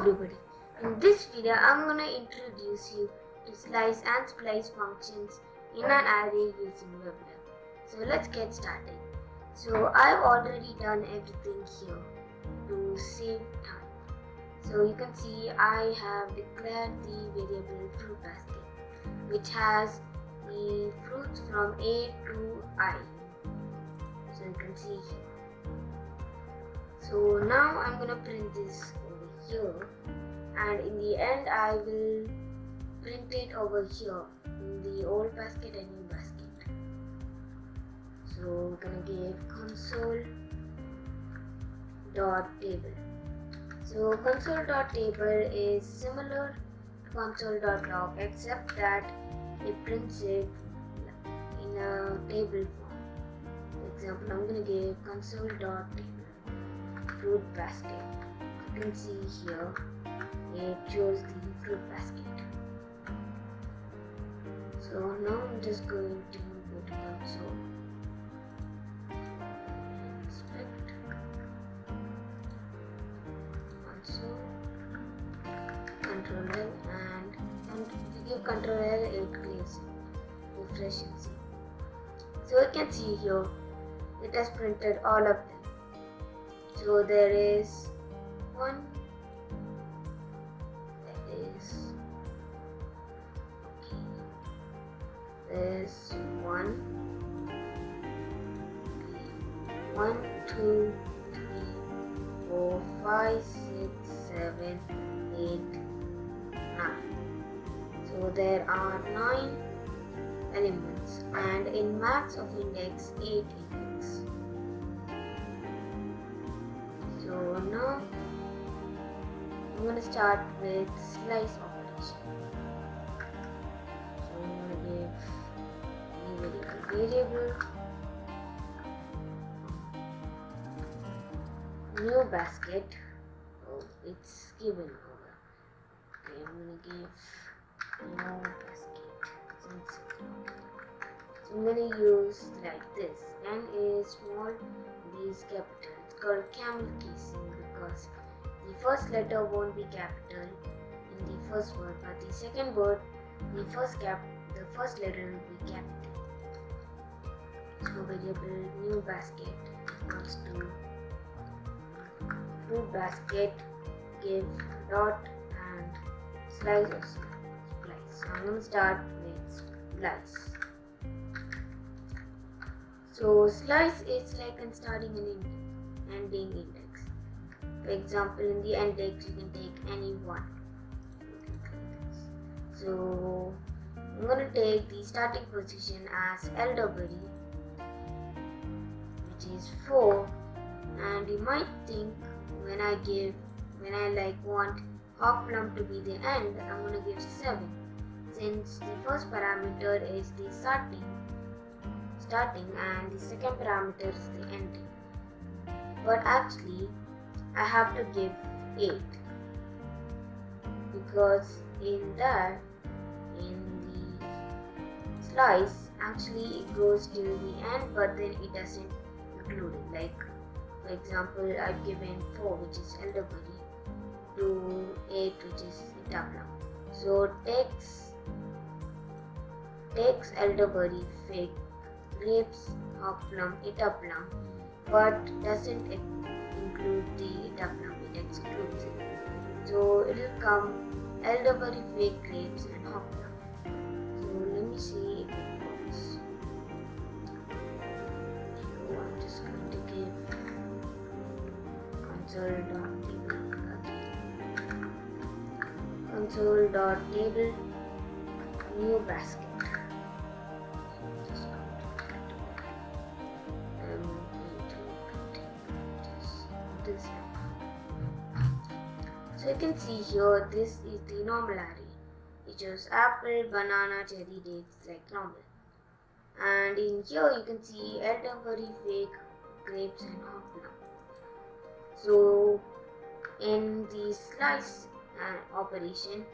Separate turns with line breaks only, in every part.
everybody, in this video I'm gonna introduce you to slice and splice functions in an array using WebLab. So let's get started. So I've already done everything here to save time. So you can see I have declared the variable fruit basket which has the fruits from A to I. So you can see here. So now I'm gonna print this here and in the end I will print it over here in the old basket and new basket. So we're gonna give console dot table. So console dot table is similar to console dot log except that it prints it in a table form. For example, I'm gonna give console dot table fruit basket. Can see here it shows the fruit basket. So now I'm just going to go to console. Inspect console control and, and if you give control L it clears. Refresh. So you can see here it has printed all of them. So there is one, there is, okay, there's one, one, two, three, four, five, six, seven, eight, nine. So there are nine elements and in max of index 8 index. So now I'm going to start with slice operation. So I'm to give a variable new basket. Oh, it's given over. Okay, I'm going to give new basket. So I'm to use like this. N is small, is capital. It's called camel casing because the first letter won't be capital in the first word, but the second word, the first cap, the first letter will be capital. So variable new basket equals to fruit basket give dot and slice splice. So I'm to start with slice. So slice is like in starting an ending index. For example, in the end index you can take any one. So I'm going to take the starting position as LW which is 4 and you might think when I give when I like want hop Hoplum to be the end I'm going to give 7 since the first parameter is the starting starting and the second parameter is the ending. But actually I have to give 8 because in that in the slice actually it goes till the end but then it doesn't include it. Like for example I've given 4 which is elderberry to 8 which is itabla so takes takes elderberry fig grapes hoplum itaplum but doesn't include the it excludes so it will come elderberry fig grapes and hoplum so let me see if it works. So i'm just going to give console dot console dot table new basket see here this is the normal array. It shows apple, banana, cherry, dates like normal. And in here you can see elderberry, fig, grapes and hoplum. So in the slice uh, operation,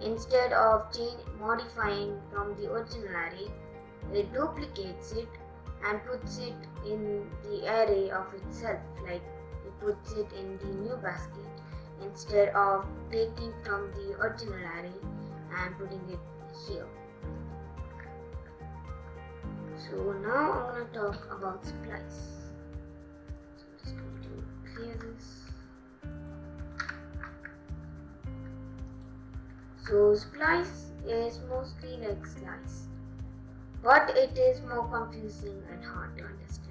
instead of change, modifying from the original array, it duplicates it and puts it in the array of itself like it puts it in the new basket instead of taking from the original array and putting it here. So now I'm going to talk about splice. So I'm just going to clear this. So splice is mostly like slice, but it is more confusing and hard to understand.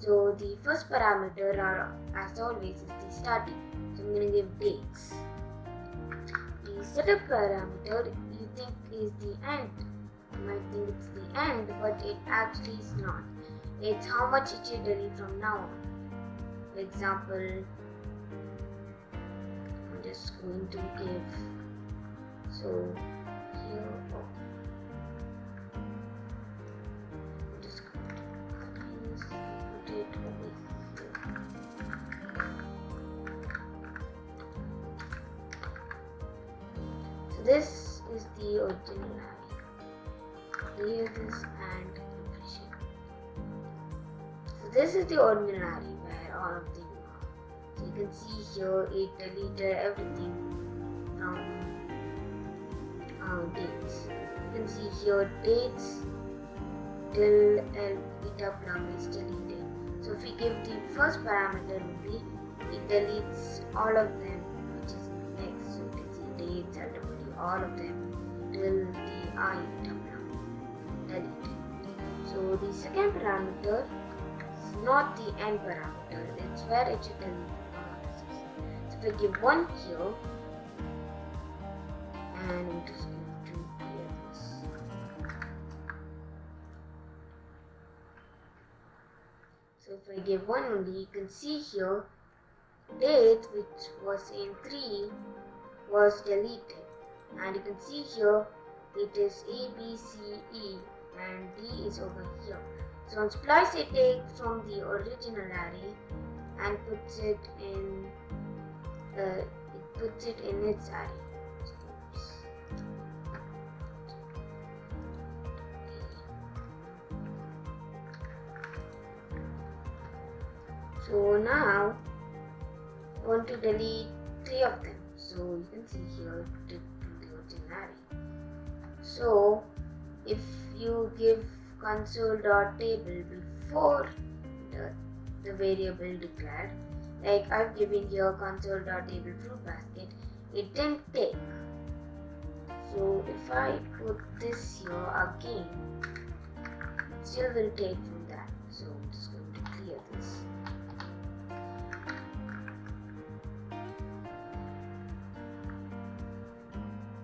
So the first parameter as always is the starting. So I'm going to give dates. The setup parameter you think is the end. You might think it's the end, but it actually is not. It's how much it should delete from now on. For example, I'm just going to give so here oh, this is the original array. Clear this and refresh. So this is the original where all of them are. So you can see here it deleted everything from uh, dates. You can see here dates till beta plum is deleted. So if we give the first parameter it deletes all of them which is next. So you can see dates, LW, all of them till the I plum deleted. So the second parameter is not the end parameter, it's where it should all. So if I give one here and I'm just going to this. So if I give one only, you can see here date which was in 3 was deleted and you can see here it is A, B, C, E and D is over here. So on splice it takes from the original array and puts it in uh, it puts it in its array. So now I want to delete three of them. So you can see here So if you give console.table before the, the variable declared, like I've given here console.table fruit basket, it didn't take. So if I put this here again, it still will take from that. So I'm just going to clear this.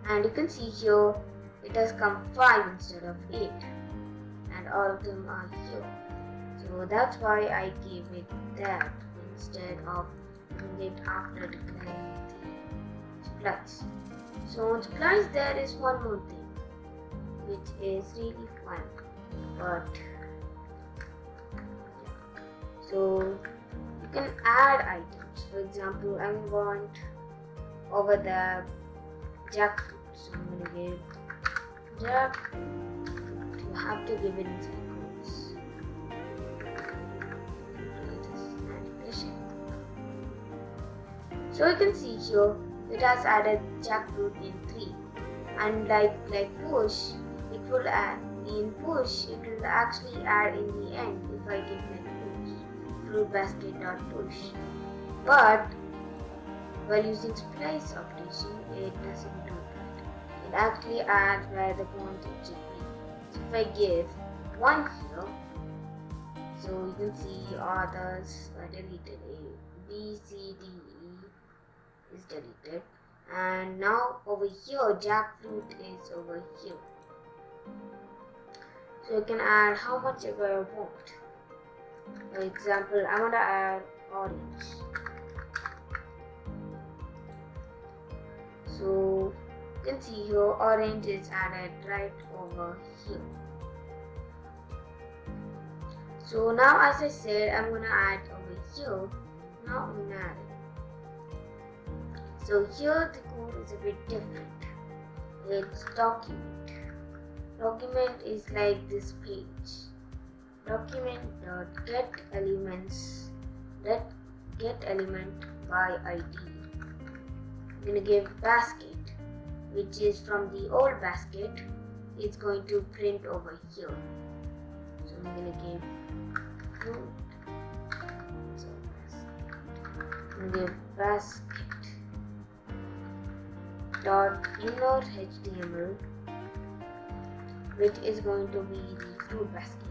and you can see here has come 5 instead of 8 and all of them are here so that's why I gave it that instead of doing it after declaring the splice so on splice there is one more thing which is really fun but so you can add items. For example I want over the jackfruit. So I'm gonna give jackfruit you have to give it quotes so you can see here it has added jackfruit in 3 and like like push it will add in push it will actually add in the end if I give like push. Fruit basket dot push. But while using splice operation, it doesn't do It actually add where the pointer should be. So if I give 1 here, so you can see others are deleted. A, B, C, D, E is deleted. And now over here, jackfruit is over here. So you can add how much ever you want. For example, I'm gonna add orange. So can see here orange is added right over here. So now as I said I'm gonna add over here. Now I'm gonna add it. So here the code is a bit different. It's document. Document is like this page. Document dot get elements get get element by ID I'm gonna give basket which is from the old basket it's going to print over here. So I'm gonna give fruit so I'm give basket dot inner html which is going to be the fruit basket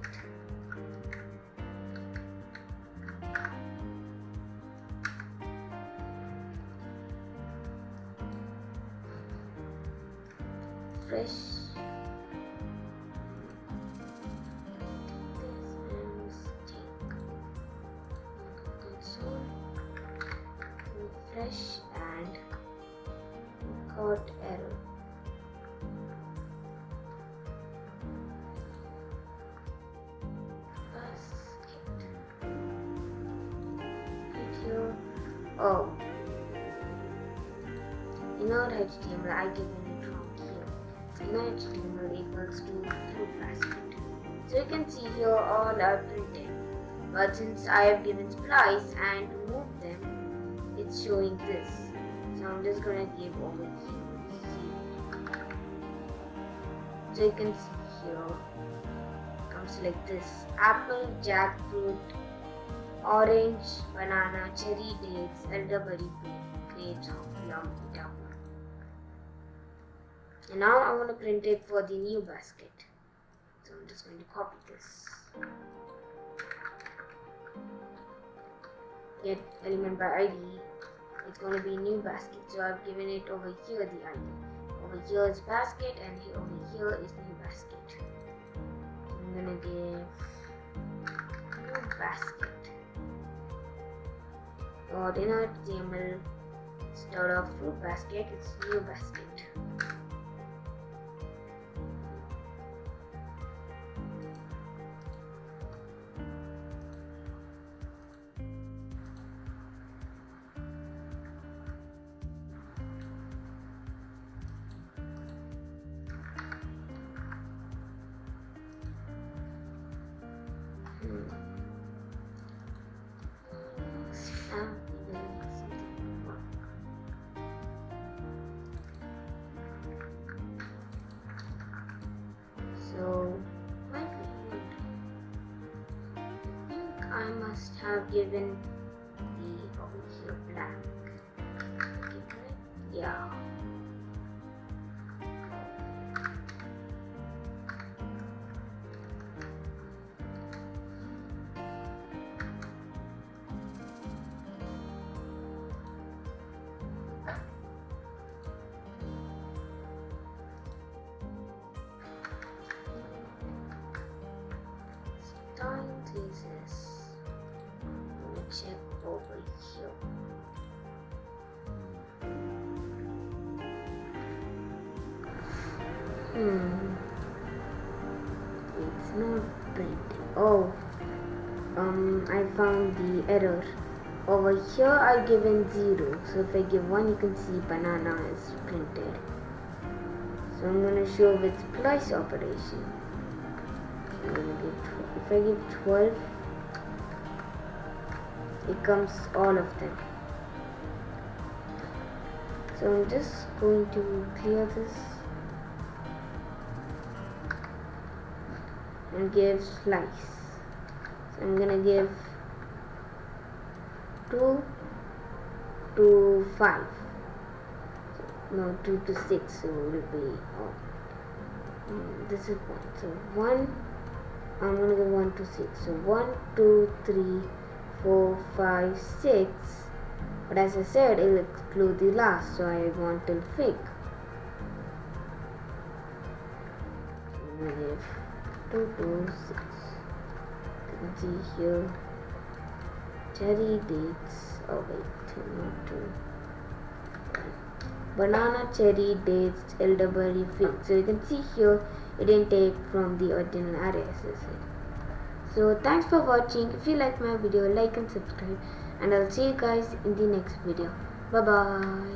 fresh and caught oh. error here oh. innerHTML I given it wrong here. So innerHTML equals to fruit basket. So you can see here all are printed. But since I have given splice and it's showing this so I'm just gonna give here see. so you can see here comes like this apple jackfruit orange, banana, cherry dates, elderberry grapes, plum, plum. And now I'm going to print it for the new basket. So I'm just going to copy this. Get element by ID. It's going to be new basket. So I've given it over here the ID. Over here is basket and here, over here is new basket. I'm going to give new basket got in our HTML instead of fruit basket it's new basket must have given Hmm. It's not printing. Oh. Um, I found the error. Over here I've given 0. So if I give 1 you can see banana is printed. So I'm going to show with splice operation. if I give 12 it comes all of them. So I'm just going to clear this and give slice. So I'm gonna give 2 to 5 no 2 to 6 so it will be oh, this is 1 so 1 I'm gonna give 1 to 6 so 1 2 3 4, 5, 6. But as I said, it'll exclude the last, so I want till fig. Negative 2 to 6. You can see here cherry dates. Oh wait, not two. Banana, cherry, dates, elderberry, fig. So you can see here it didn't take from the original array as I said. So thanks for watching. If you like my video, like and subscribe. And I'll see you guys in the next video. Bye bye.